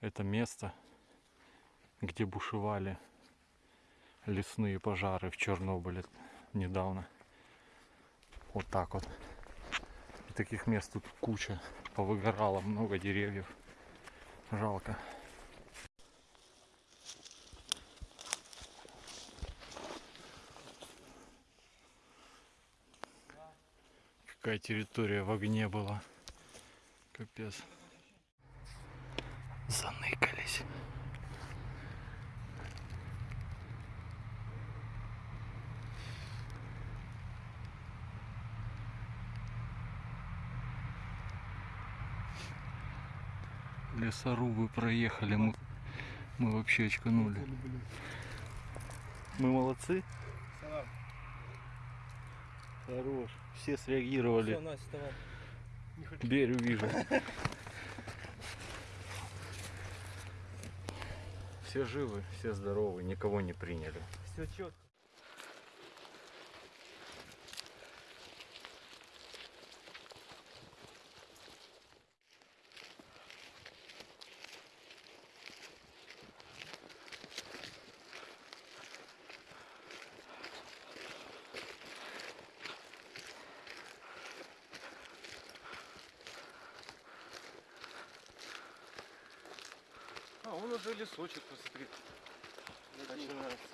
это место, где бушевали лесные пожары в Чернобыле недавно. Вот так вот. И таких мест тут куча. Повыгорало много деревьев. Жалко. Какая территория в огне была. Капец. Заныкались. Лесорубы проехали, мы, мы вообще очканули. Мы молодцы? Хорош. Все среагировали. Все, Настя, давай. Берю, вижу. Все живы, все здоровы, никого не приняли. Все четко. А, он уже лесочек, посмотри. Начинается.